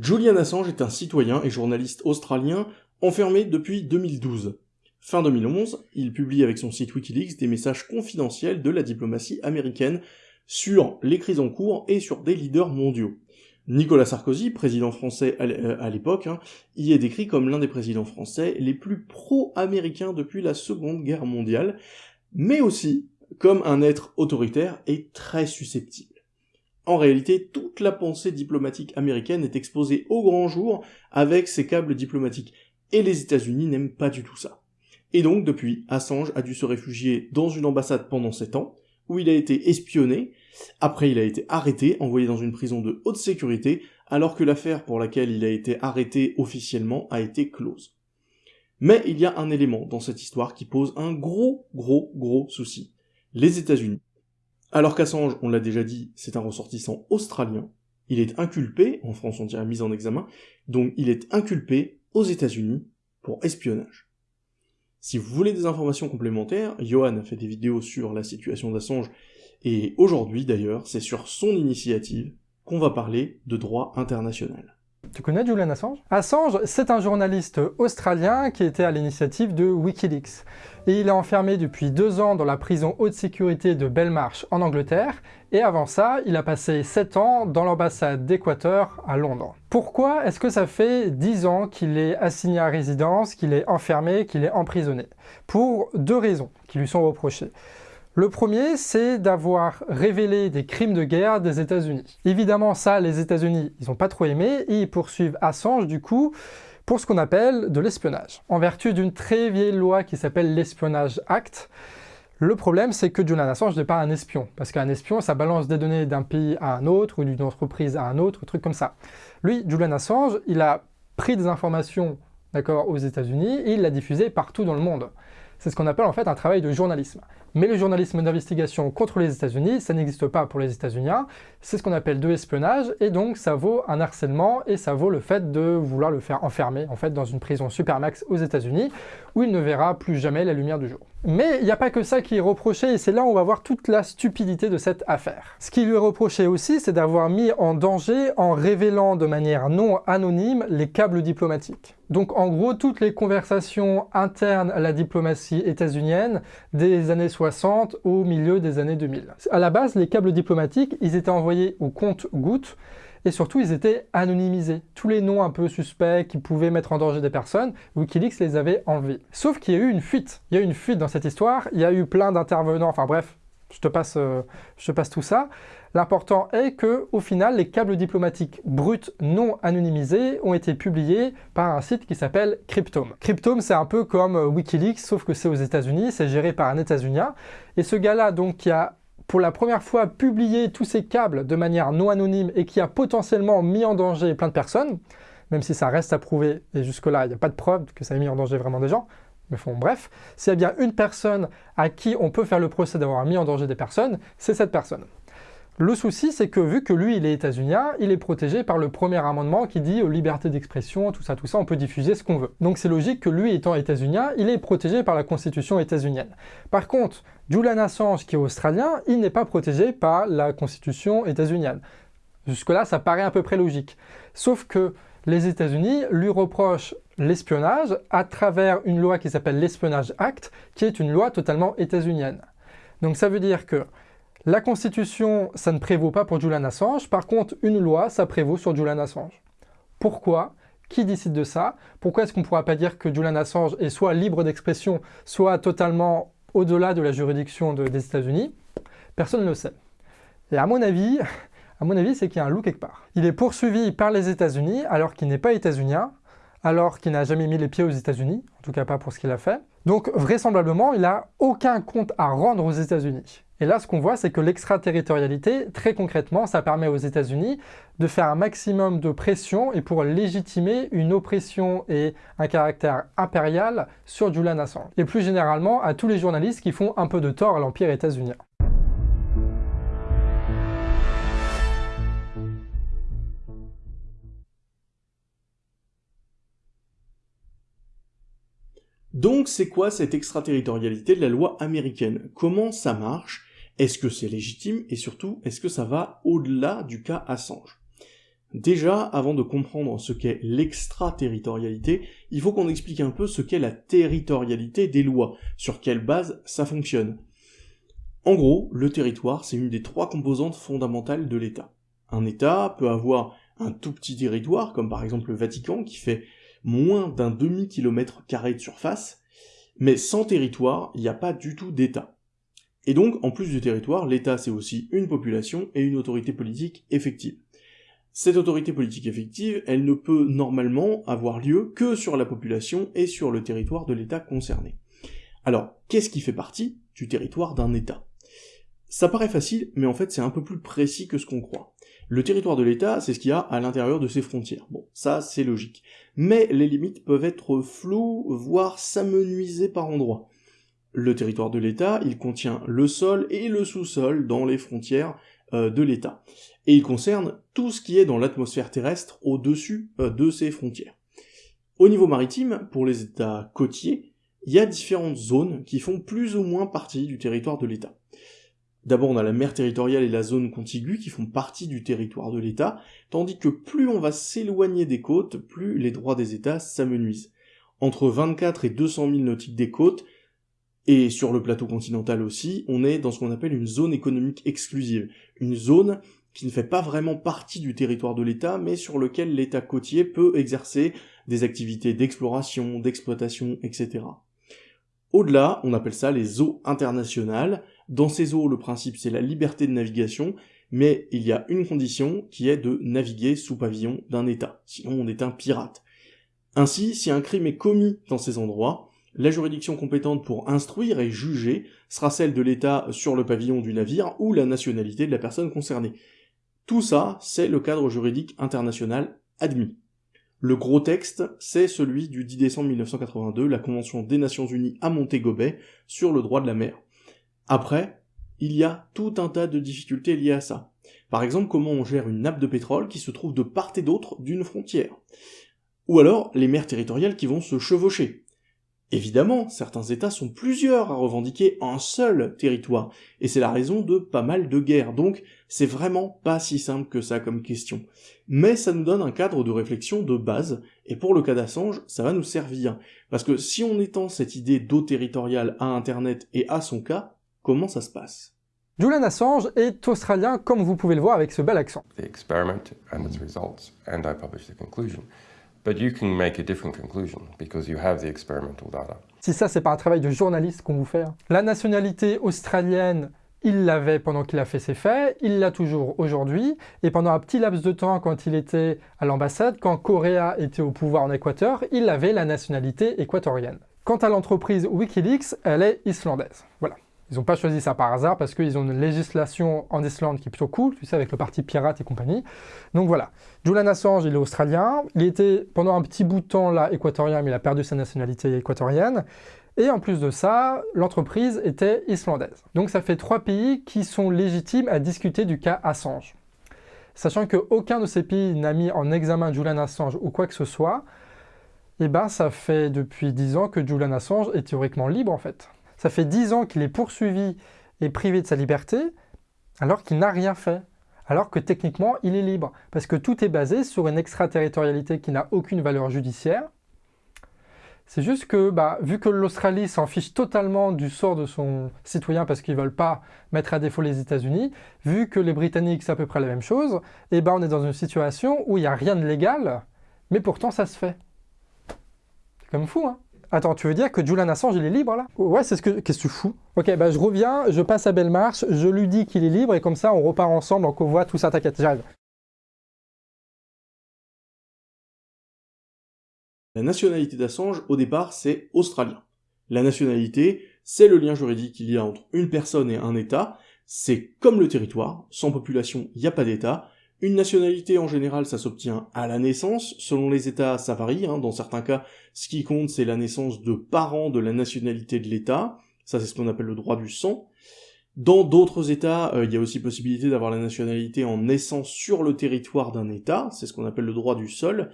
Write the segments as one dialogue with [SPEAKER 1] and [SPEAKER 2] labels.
[SPEAKER 1] Julian Assange est un citoyen et journaliste australien enfermé depuis 2012. Fin 2011, il publie avec son site Wikileaks des messages confidentiels de la diplomatie américaine sur les crises en cours et sur des leaders mondiaux. Nicolas Sarkozy, président français à euh, l'époque, hein, y est décrit comme l'un des présidents français les plus pro-américains depuis la Seconde Guerre mondiale, mais aussi comme un être autoritaire et très susceptible. En réalité, toute la pensée diplomatique américaine est exposée au grand jour avec ses câbles diplomatiques, et les États-Unis n'aiment pas du tout ça. Et donc, depuis, Assange a dû se réfugier dans une ambassade pendant 7 ans, où il a été espionné, après il a été arrêté, envoyé dans une prison de haute sécurité, alors que l'affaire pour laquelle il a été arrêté officiellement a été close. Mais il y a un élément dans cette histoire qui pose un gros, gros, gros souci. Les États-Unis. Alors qu'Assange, on l'a déjà dit, c'est un ressortissant australien, il est inculpé, en France on dirait mise en examen, donc il est inculpé aux États-Unis pour espionnage. Si vous voulez des informations complémentaires, Johan a fait des vidéos sur la situation d'Assange, et aujourd'hui d'ailleurs, c'est sur son initiative qu'on va parler de droit international.
[SPEAKER 2] Tu connais Julian Assange? Assange, c'est un journaliste australien qui était à l'initiative de Wikileaks. Et il est enfermé depuis deux ans dans la prison haute sécurité de Belmarsh en Angleterre. Et avant ça, il a passé sept ans dans l'ambassade d'Équateur à Londres. Pourquoi est-ce que ça fait dix ans qu'il est assigné à résidence, qu'il est enfermé, qu'il est emprisonné? Pour deux raisons qui lui sont reprochées. Le premier, c'est d'avoir révélé des crimes de guerre des États-Unis. Évidemment, ça, les États-Unis, ils n'ont pas trop aimé, et ils poursuivent Assange, du coup, pour ce qu'on appelle de l'espionnage. En vertu d'une très vieille loi qui s'appelle l'Espionnage Act, le problème, c'est que Julian Assange n'est pas un espion, parce qu'un espion, ça balance des données d'un pays à un autre, ou d'une entreprise à un autre, un truc comme ça. Lui, Julian Assange, il a pris des informations d'accord, aux États-Unis, et il l'a diffusé partout dans le monde. C'est ce qu'on appelle en fait un travail de journalisme. Mais le journalisme d'investigation contre les États-Unis, ça n'existe pas pour les États-Unis. C'est ce qu'on appelle de l'espionnage, et donc ça vaut un harcèlement, et ça vaut le fait de vouloir le faire enfermer en fait dans une prison supermax aux États-Unis, où il ne verra plus jamais la lumière du jour. Mais il n'y a pas que ça qui est reproché, et c'est là où on va voir toute la stupidité de cette affaire. Ce qui lui est reproché aussi, c'est d'avoir mis en danger en révélant de manière non anonyme les câbles diplomatiques. Donc en gros, toutes les conversations internes à la diplomatie états-unienne des années 60 au milieu des années 2000. À la base, les câbles diplomatiques, ils étaient envoyés au compte-gouttes, et surtout ils étaient anonymisés. Tous les noms un peu suspects qui pouvaient mettre en danger des personnes, Wikileaks les avait enlevés. Sauf qu'il y a eu une fuite. Il y a eu une fuite dans cette histoire, il y a eu plein d'intervenants, enfin bref, je te passe, euh, je te passe tout ça. L'important est que, au final, les câbles diplomatiques bruts non anonymisés ont été publiés par un site qui s'appelle Cryptome. Cryptome, c'est un peu comme euh, Wikileaks, sauf que c'est aux États-Unis, c'est géré par un États-Unien. Et ce gars-là, donc, qui a pour la première fois publié tous ces câbles de manière non anonyme et qui a potentiellement mis en danger plein de personnes, même si ça reste à prouver, et jusque-là, il n'y a pas de preuve que ça ait mis en danger vraiment des gens, mais bon, bref, s'il y a bien une personne à qui on peut faire le procès d'avoir mis en danger des personnes, c'est cette personne. Le souci, c'est que vu que lui, il est états-unien, il est protégé par le premier amendement qui dit euh, liberté d'expression, tout ça, tout ça, on peut diffuser ce qu'on veut. Donc c'est logique que lui, étant états-unien, il est protégé par la constitution états-unienne. Par contre, Julian Assange, qui est australien, il n'est pas protégé par la constitution états-unienne. Jusque-là, ça paraît à peu près logique. Sauf que les États-Unis lui reprochent l'espionnage à travers une loi qui s'appelle l'Espionnage Act, qui est une loi totalement états-unienne. Donc ça veut dire que la Constitution, ça ne prévaut pas pour Julian Assange, par contre, une loi, ça prévaut sur Julian Assange. Pourquoi? Qui décide de ça? Pourquoi est-ce qu'on ne pourra pas dire que Julian Assange est soit libre d'expression, soit totalement au-delà de la juridiction des États-Unis, personne ne le sait. Et à mon avis, à mon avis, c'est qu'il y a un loup quelque part. Il est poursuivi par les États-Unis alors qu'il n'est pas états-unien, alors qu'il n'a jamais mis les pieds aux États-Unis, en tout cas pas pour ce qu'il a fait. Donc vraisemblablement, il n'a aucun compte à rendre aux États-Unis. Et là, ce qu'on voit, c'est que l'extraterritorialité, très concrètement, ça permet aux États-Unis de faire un maximum de pression et pour légitimer une oppression et un caractère impérial sur Julian Assange. Et plus généralement, à tous les journalistes qui font un peu de tort à l'Empire états-unien.
[SPEAKER 1] Donc c'est quoi cette extraterritorialité de la loi américaine? Comment ça marche? Est-ce que c'est légitime? Et surtout, est-ce que ça va au-delà du cas Assange? Déjà, avant de comprendre ce qu'est l'extraterritorialité, il faut qu'on explique un peu ce qu'est la territorialité des lois, sur quelle base ça fonctionne. En gros, le territoire, c'est une des trois composantes fondamentales de l'État. Un État peut avoir un tout petit territoire, comme par exemple le Vatican, qui fait moins d'un demi-kilomètre carré de surface, mais sans territoire, il n'y a pas du tout d'État. Et donc, en plus du territoire, l'État c'est aussi une population et une autorité politique effective. Cette autorité politique effective, elle ne peut normalement avoir lieu que sur la population et sur le territoire de l'État concerné. Alors, qu'est-ce qui fait partie du territoire d'un État? Ça paraît facile, mais en fait c'est un peu plus précis que ce qu'on croit. Le territoire de l'État, c'est ce qu'il y a à l'intérieur de ses frontières. Bon, ça c'est logique. Mais les limites peuvent être floues, voire s'amenuiser par endroits. Le territoire de l'État, il contient le sol et le sous-sol dans les frontières euh, de l'État. Et il concerne tout ce qui est dans l'atmosphère terrestre au-dessus euh, de ces frontières. Au niveau maritime, pour les États côtiers, il y a différentes zones qui font plus ou moins partie du territoire de l'État. D'abord, on a la mer territoriale et la zone contiguë qui font partie du territoire de l'État, tandis que plus on va s'éloigner des côtes, plus les droits des États s'amenuisent. Entre 24 et 200 000 nautiques des côtes, et sur le plateau continental aussi, on est dans ce qu'on appelle une zone économique exclusive, une zone qui ne fait pas vraiment partie du territoire de l'État, mais sur lequel l'État côtier peut exercer des activités d'exploration, d'exploitation, etc. Au-delà, on appelle ça les eaux internationales. Dans ces eaux, le principe c'est la liberté de navigation, mais il y a une condition qui est de naviguer sous pavillon d'un État, sinon on est un pirate. Ainsi, si un crime est commis dans ces endroits, la juridiction compétente pour instruire et juger sera celle de l'État sur le pavillon du navire ou la nationalité de la personne concernée. Tout ça, c'est le cadre juridique international admis. Le gros texte, c'est celui du 10 décembre 1982, la Convention des Nations Unies à Montego sur le droit de la mer. Après, il y a tout un tas de difficultés liées à ça. Par exemple, comment on gère une nappe de pétrole qui se trouve de part et d'autre d'une frontière. Ou alors, les mers territoriales qui vont se chevaucher. Évidemment, certains États sont plusieurs à revendiquer un seul territoire, et c'est la raison de pas mal de guerres, donc c'est vraiment pas si simple que ça comme question. Mais ça nous donne un cadre de réflexion de base, et pour le cas d'Assange, ça va nous servir, parce que si on étend cette idée d'eau territoriale à Internet et à son cas, comment ça se passe?
[SPEAKER 2] Julian Assange est australien, comme vous pouvez le voir avec ce bel accent.
[SPEAKER 3] The experiment and its results, and I published the conclusion. But you can make a different conclusion because you have the experimental data.
[SPEAKER 2] Si ça, c'est pas un travail de journaliste qu'on vous fait. hein. La nationalité australienne, il l'avait pendant qu'il a fait ses faits, il l'a toujours aujourd'hui, et pendant un petit laps de temps, quand il était à l'ambassade, quand Correa était au pouvoir en Équateur, il avait la nationalité équatorienne. Quant à l'entreprise Wikileaks, elle est islandaise. Voilà. Ils n'ont pas choisi ça par hasard parce qu'ils ont une législation en Islande qui est plutôt cool, tu sais, avec le parti pirate et compagnie. Donc voilà. Julian Assange, il est australien. Il était pendant un petit bout de temps là équatorien, mais il a perdu sa nationalité équatorienne. Et en plus de ça, l'entreprise était islandaise. Donc ça fait trois pays qui sont légitimes à discuter du cas Assange. Sachant qu'aucun de ces pays n'a mis en examen Julian Assange ou quoi que ce soit, eh ben ça fait depuis dix ans que Julian Assange est théoriquement libre en fait. Ça fait dix ans qu'il est poursuivi et privé de sa liberté, alors qu'il n'a rien fait. Alors que techniquement, il est libre. Parce que tout est basé sur une extraterritorialité qui n'a aucune valeur judiciaire. C'est juste que, bah, vu que l'Australie s'en fiche totalement du sort de son citoyen parce qu'ils ne veulent pas mettre à défaut les États-Unis, vu que les Britanniques c'est à peu près la même chose, et ben on est dans une situation où il n'y a rien de légal, mais pourtant ça se fait. C'est comme fou, hein Attends, tu veux dire que Julian Assange, il est libre, là? Ouais, c'est ce que... Qu'est-ce que tu fous? Ok, bah je reviens, je passe à Bellemarche, je lui dis qu'il est libre, et comme ça, on repart ensemble en convoi, tout ça, t'inquiète, j'arrive.
[SPEAKER 1] La nationalité d'Assange, au départ, c'est australien. La nationalité, c'est le lien juridique qu'il y a entre une personne et un État, c'est comme le territoire, sans population, il n'y a pas d'État, une nationalité, en général, ça s'obtient à la naissance. Selon les États, ça varie. Hein. Dans certains cas, ce qui compte, c'est la naissance de parents de la nationalité de l'État. Ça, c'est ce qu'on appelle le droit du sang. Dans d'autres États, euh, il y a aussi possibilité d'avoir la nationalité en naissant sur le territoire d'un État. C'est ce qu'on appelle le droit du sol.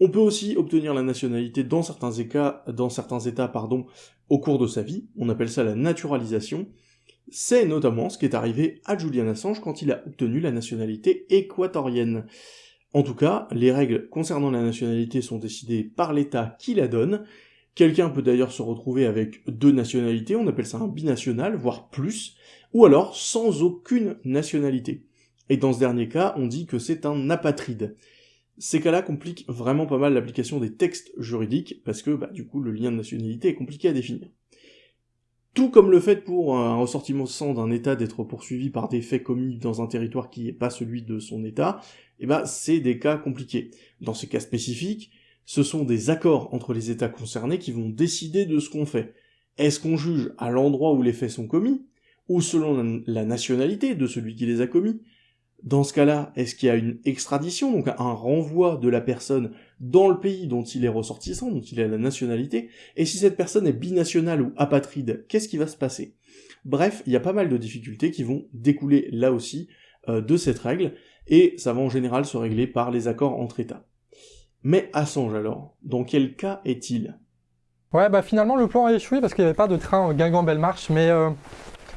[SPEAKER 1] On peut aussi obtenir la nationalité dans certains États, dans certains États pardon, au cours de sa vie. On appelle ça la naturalisation. C'est notamment ce qui est arrivé à Julian Assange quand il a obtenu la nationalité équatorienne. En tout cas, les règles concernant la nationalité sont décidées par l'État qui la donne. Quelqu'un peut d'ailleurs se retrouver avec deux nationalités, on appelle ça un binational, voire plus, ou alors sans aucune nationalité. Et dans ce dernier cas, on dit que c'est un apatride. Ces cas-là compliquent vraiment pas mal l'application des textes juridiques, parce que bah, du coup le lien de nationalité est compliqué à définir. Tout comme le fait pour un ressortissant d'un État d'être poursuivi par des faits commis dans un territoire qui n'est pas celui de son État, eh ben, c'est des cas compliqués. Dans ces cas spécifiques, ce sont des accords entre les États concernés qui vont décider de ce qu'on fait. Est-ce qu'on juge à l'endroit où les faits sont commis, ou selon la nationalité de celui qui les a commis? Dans ce cas-là, est-ce qu'il y a une extradition, donc un renvoi de la personne dans le pays dont il est ressortissant, dont il a la nationalité, et si cette personne est binationale ou apatride, qu'est-ce qui va se passer? Bref, il y a pas mal de difficultés qui vont découler là aussi euh, de cette règle, et ça va en général se régler par les accords entre États. Mais Assange alors, dans quel cas est-il?
[SPEAKER 2] Ouais, bah finalement le plan a échoué parce qu'il n'y avait pas de train Guingamp-Belle-Marche, mais euh,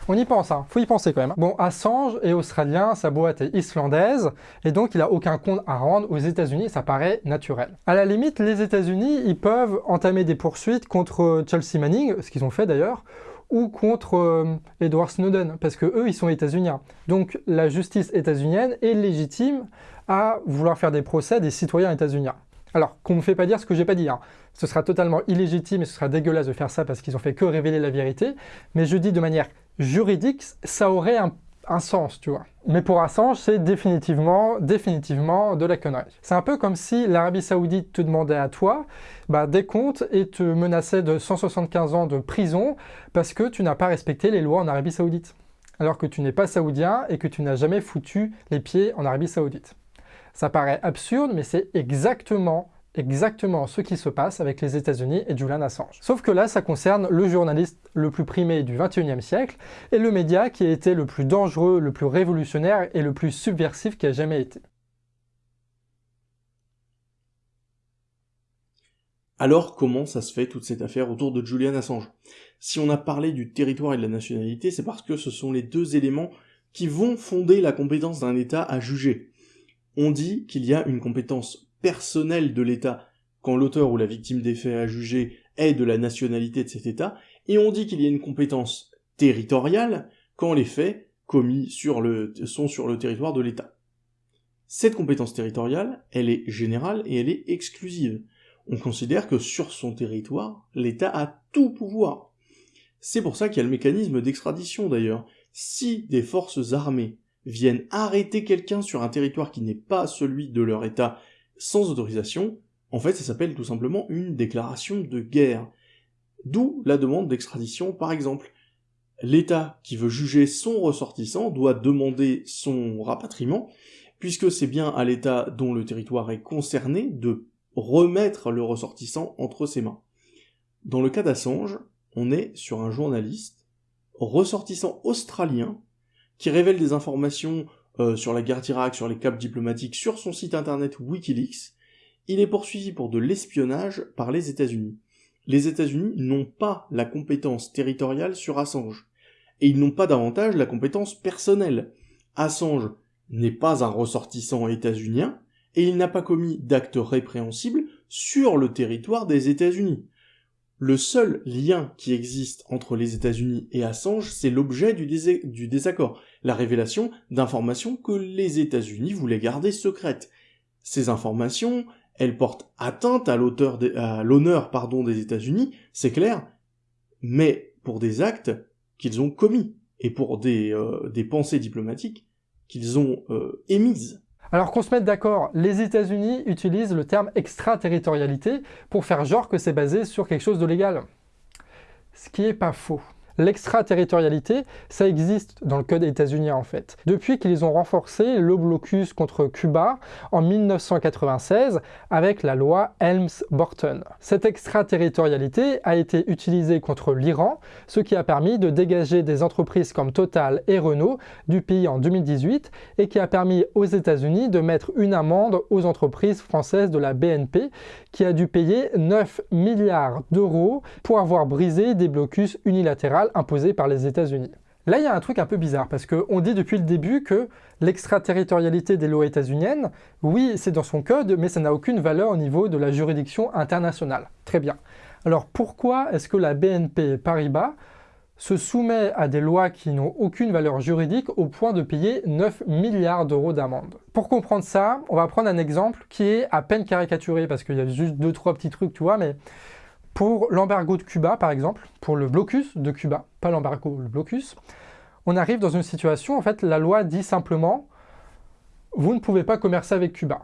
[SPEAKER 2] on y pense, hein. faut y penser quand même. Bon, Assange est australien, sa boîte est islandaise, et donc il a aucun compte à rendre aux États-Unis, ça paraît naturel. À la limite, les États-Unis, ils peuvent entamer des poursuites contre Chelsea Manning, ce qu'ils ont fait d'ailleurs, ou contre euh, Edward Snowden, parce que eux, ils sont états-uniens. Donc la justice états-unienne est légitime à vouloir faire des procès des citoyens états-uniens. Alors, qu'on ne me fait pas dire ce que j'ai pas dit. Hein. Ce sera totalement illégitime et ce sera dégueulasse de faire ça parce qu'ils ont fait que révéler la vérité. Mais je dis de manière juridique, ça aurait un, sens, tu vois. Mais pour Assange, c'est définitivement, définitivement de la connerie. C'est un peu comme si l'Arabie Saoudite te demandait à toi bah, des comptes et te menaçait de 175 ans de prison parce que tu n'as pas respecté les lois en Arabie Saoudite. Alors que tu n'es pas saoudien et que tu n'as jamais foutu les pieds en Arabie Saoudite. Ça paraît absurde, mais c'est exactement exactement ce qui se passe avec les États-Unis et Julian Assange. Sauf que là, ça concerne le journaliste le plus primé du 21e siècle et le média qui a été le plus dangereux, le plus révolutionnaire et le plus subversif qui a jamais été.
[SPEAKER 1] Alors comment ça se fait toute cette affaire autour de Julian Assange? Si on a parlé du territoire et de la nationalité, c'est parce que ce sont les deux éléments qui vont fonder la compétence d'un État à juger on dit qu'il y a une compétence personnelle de l'État quand l'auteur ou la victime des faits à juger est de la nationalité de cet État, et on dit qu'il y a une compétence territoriale quand les faits commis sont sur le territoire de l'État. Cette compétence territoriale, elle est générale et elle est exclusive. On considère que sur son territoire, l'État a tout pouvoir. C'est pour ça qu'il y a le mécanisme d'extradition d'ailleurs. Si des forces armées viennent arrêter quelqu'un sur un territoire qui n'est pas celui de leur État sans autorisation, en fait ça s'appelle tout simplement une déclaration de guerre. D'où la demande d'extradition par exemple. L'État qui veut juger son ressortissant doit demander son rapatriement, puisque c'est bien à l'État dont le territoire est concerné de remettre le ressortissant entre ses mains. Dans le cas d'Assange, on est sur un journaliste ressortissant australien qui révèle des informations euh, sur la guerre d'Irak, sur les caps diplomatiques, sur son site internet Wikileaks, il est poursuivi pour de l'espionnage par les États-Unis. Les États-Unis n'ont pas la compétence territoriale sur Assange, et ils n'ont pas davantage la compétence personnelle. Assange n'est pas un ressortissant états-unien, et il n'a pas commis d'actes répréhensibles sur le territoire des États-Unis. Le seul lien qui existe entre les États-Unis et Assange, c'est l'objet du, désaccord, la révélation d'informations que les États-Unis voulaient garder secrètes. Ces informations, elles portent atteinte à l'honneur des États-Unis, c'est clair, mais pour des actes qu'ils ont commis et pour des, euh, pensées diplomatiques qu'ils ont euh, émises.
[SPEAKER 2] Alors qu'on se mette d'accord, les États-Unis utilisent le terme extraterritorialité pour faire genre que c'est basé sur quelque chose de légal. Ce qui est pas faux. L'extraterritorialité, ça existe dans le code états-unien en fait. Depuis qu'ils ont renforcé le blocus contre Cuba en 1996 avec la loi Helms-Burton. Cette extraterritorialité a été utilisée contre l'Iran, ce qui a permis de dégager des entreprises comme Total et Renault du pays en 2018 et qui a permis aux États-Unis de mettre une amende aux entreprises françaises de la BNP qui a dû payer 9 milliards d'euros pour avoir brisé des blocus unilatéraux imposés par les États-Unis. Là, il y a un truc un peu bizarre, parce qu'on dit depuis le début que l'extraterritorialité des lois états-uniennes, oui, c'est dans son code, mais ça n'a aucune valeur au niveau de la juridiction internationale. Très bien. Alors pourquoi est-ce que la BNP Paribas se soumet à des lois qui n'ont aucune valeur juridique au point de payer 9 milliards d'euros d'amende? Pour comprendre ça, on va prendre un exemple qui est à peine caricaturé, parce qu'il y a juste deux, trois petits trucs, tu vois, mais pour l'embargo de Cuba, par exemple, pour le blocus de Cuba, pas l'embargo, le blocus, on arrive dans une situation, en fait, la loi dit simplement « vous ne pouvez pas commercer avec Cuba ».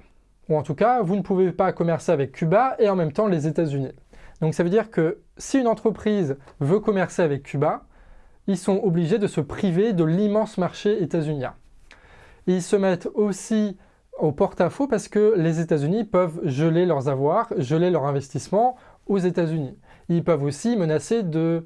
[SPEAKER 2] Ou en tout cas, vous ne pouvez pas commercer avec Cuba et en même temps les États-Unis. Donc ça veut dire que si une entreprise veut commercer avec Cuba, ils sont obligés de se priver de l'immense marché états-unien. Ils se mettent aussi au porte-à-faux parce que les États-Unis peuvent geler leurs avoirs, geler leurs investissements aux États-Unis. Ils peuvent aussi menacer de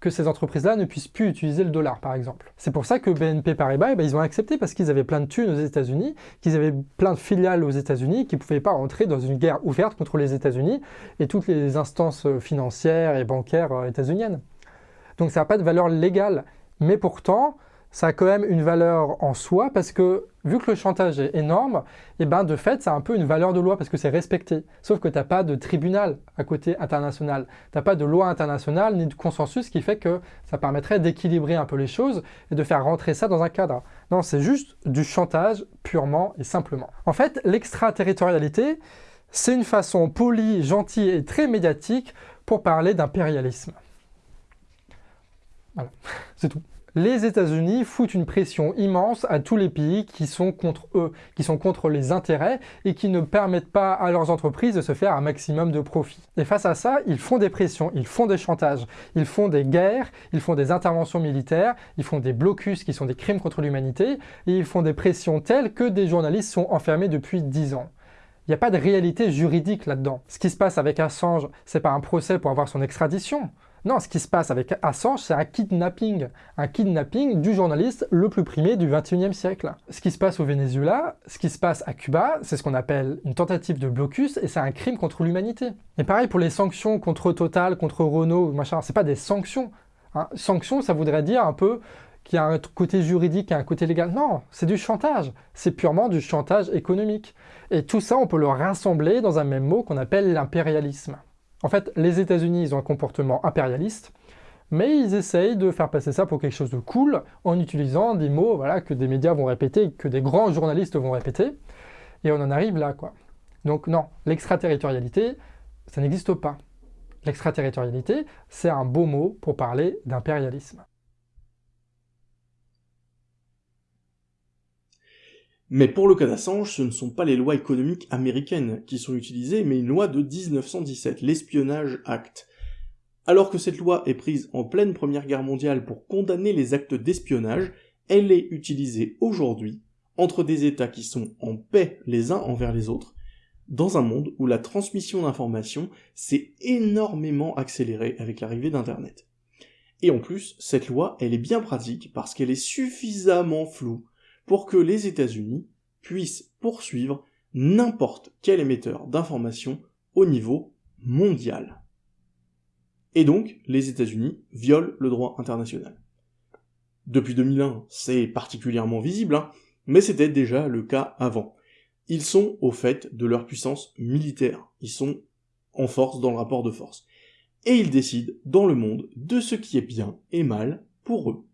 [SPEAKER 2] que ces entreprises-là ne puissent plus utiliser le dollar, par exemple. C'est pour ça que BNP Paribas, eh ben, ils ont accepté parce qu'ils avaient plein de thunes aux États-Unis, qu'ils avaient plein de filiales aux États-Unis, qu'ils ne pouvaient pas entrer dans une guerre ouverte contre les États-Unis et toutes les instances financières et bancaires euh, états-uniennes. Donc ça n'a pas de valeur légale. Mais pourtant, ça a quand même une valeur en soi parce que vu que le chantage est énorme, et eh ben de fait, ça a un peu une valeur de loi parce que c'est respecté. Sauf que tu n'as pas de tribunal à côté international. Tu n'as pas de loi internationale ni de consensus qui fait que ça permettrait d'équilibrer un peu les choses et de faire rentrer ça dans un cadre. Non, c'est juste du chantage purement et simplement. En fait, l'extraterritorialité, c'est une façon polie, gentille et très médiatique pour parler d'impérialisme. Voilà, c'est tout. Les États-Unis foutent une pression immense à tous les pays qui sont contre eux, qui sont contre les intérêts et qui ne permettent pas à leurs entreprises de se faire un maximum de profit. Et face à ça, ils font des pressions, ils font des chantages, ils font des guerres, ils font des interventions militaires, ils font des blocus qui sont des crimes contre l'humanité et ils font des pressions telles que des journalistes sont enfermés depuis 10 ans. Il n'y a pas de réalité juridique là-dedans. Ce qui se passe avec Assange, c'est pas un procès pour avoir son extradition. Non, ce qui se passe avec Assange, c'est un kidnapping. Un kidnapping du journaliste le plus primé du 21e siècle. Ce qui se passe au Venezuela, ce qui se passe à Cuba, c'est ce qu'on appelle une tentative de blocus et c'est un crime contre l'humanité. Et pareil pour les sanctions contre Total, contre Renault, machin, c'est pas des sanctions. Hein. Sanctions, ça voudrait dire un peu qu'il y a un côté juridique et un côté légal. Non, c'est du chantage. C'est purement du chantage économique. Et tout ça, on peut le rassembler dans un même mot qu'on appelle l'impérialisme. En fait, les États-Unis, ils ont un comportement impérialiste, mais ils essayent de faire passer ça pour quelque chose de cool en utilisant des mots voilà, que des médias vont répéter, que des grands journalistes vont répéter, et on en arrive là, quoi. Donc non, l'extraterritorialité, ça n'existe pas. L'extraterritorialité, c'est un beau mot pour parler d'impérialisme.
[SPEAKER 1] Mais pour le cas d'Assange, ce ne sont pas les lois économiques américaines qui sont utilisées, mais une loi de 1917, l'Espionnage Act. Alors que cette loi est prise en pleine Première Guerre mondiale pour condamner les actes d'espionnage, elle est utilisée aujourd'hui entre des États qui sont en paix les uns envers les autres, dans un monde où la transmission d'informations s'est énormément accélérée avec l'arrivée d'Internet. Et en plus, cette loi, elle est bien pratique parce qu'elle est suffisamment floue pour que les États-Unis puissent poursuivre n'importe quel émetteur d'informations au niveau mondial. Et donc, les États-Unis violent le droit international. Depuis 2001, c'est particulièrement visible, hein, mais c'était déjà le cas avant. Ils sont au fait de leur puissance militaire, ils sont en force dans le rapport de force. Et ils décident dans le monde de ce qui est bien et mal pour eux.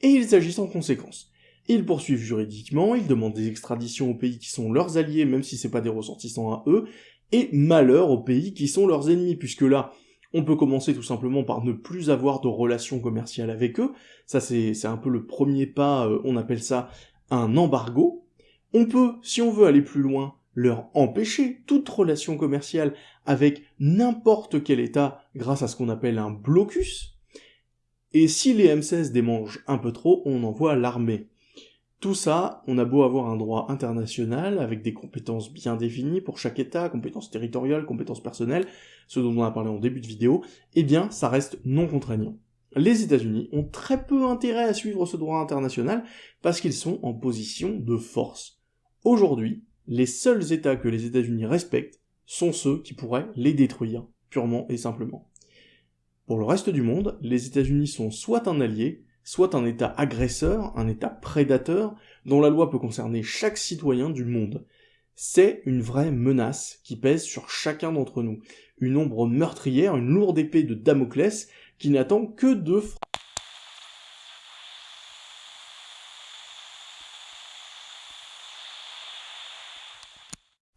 [SPEAKER 1] Et ils agissent en conséquence. Ils poursuivent juridiquement, ils demandent des extraditions aux pays qui sont leurs alliés, même si c'est pas des ressortissants à eux, et malheur aux pays qui sont leurs ennemis, puisque là, on peut commencer tout simplement par ne plus avoir de relations commerciales avec eux, ça c'est un peu le premier pas, euh, on appelle ça un embargo. On peut, si on veut aller plus loin, leur empêcher toute relation commerciale avec n'importe quel État grâce à ce qu'on appelle un blocus. Et si les M16 démangent un peu trop, on envoie l'armée. Tout ça, on a beau avoir un droit international avec des compétences bien définies pour chaque État, compétences territoriales, compétences personnelles, ce dont on a parlé en début de vidéo, eh bien ça reste non contraignant. Les États-Unis ont très peu intérêt à suivre ce droit international parce qu'ils sont en position de force. Aujourd'hui, les seuls États que les États-Unis respectent sont ceux qui pourraient les détruire, purement et simplement. Pour le reste du monde, les États-Unis sont soit un allié, soit un État agresseur, un État prédateur, dont la loi peut concerner chaque citoyen du monde. C'est une vraie menace qui pèse sur chacun d'entre nous, une ombre meurtrière, une lourde épée de Damoclès qui n'attend que de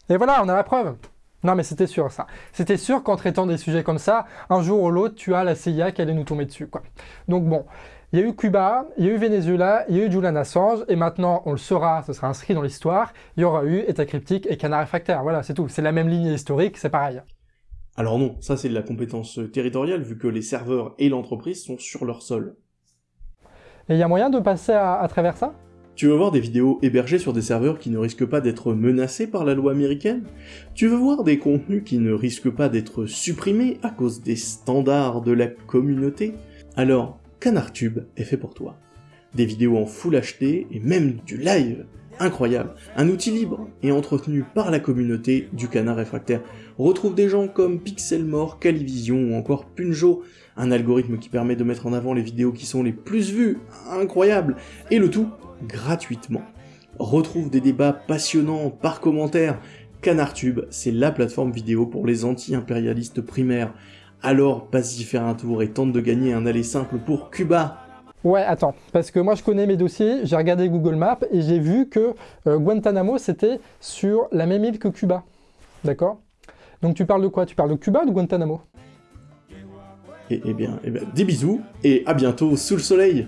[SPEAKER 2] Et voilà, on a la preuve. Non mais c'était sûr ça. C'était sûr qu'en traitant des sujets comme ça, un jour ou l'autre, tu as la CIA qui allait nous tomber dessus. Quoi. Donc bon, il y a eu Cuba, il y a eu Venezuela, il y a eu Julian Assange, et maintenant, on le saura, ce sera inscrit dans l'histoire, il y aura eu État cryptique et Canard réfractaire. Voilà, c'est tout. C'est la même ligne historique, c'est pareil.
[SPEAKER 1] Alors non, ça c'est de la compétence territoriale, vu que les serveurs et l'entreprise sont sur leur sol.
[SPEAKER 2] Et il y a moyen de passer à travers ça?
[SPEAKER 1] Tu veux voir des vidéos hébergées sur des serveurs qui ne risquent pas d'être menacés par la loi américaine? Tu veux voir des contenus qui ne risquent pas d'être supprimés à cause des standards de la communauté? Alors, CanardTube est fait pour toi. Des vidéos en Full HD et même du live Incroyable Un outil libre et entretenu par la communauté du canard réfractaire. retrouve des gens comme Pixelmore, Calivision ou encore Punjo, un algorithme qui permet de mettre en avant les vidéos qui sont les plus vues, incroyable, et le tout gratuitement. Retrouve des débats passionnants par commentaire. CanardTube, c'est la plateforme vidéo pour les anti-impérialistes primaires. Alors, passe-y faire un tour et tente de gagner un aller simple pour Cuba.
[SPEAKER 2] Ouais, attends, parce que moi je connais mes dossiers, j'ai regardé Google Maps et j'ai vu que euh, Guantanamo c'était sur la même île que Cuba. D'accord? Donc tu parles de quoi? Tu parles de Cuba ou de Guantanamo?
[SPEAKER 1] Eh, eh, bien, eh bien, des bisous et à bientôt sous le soleil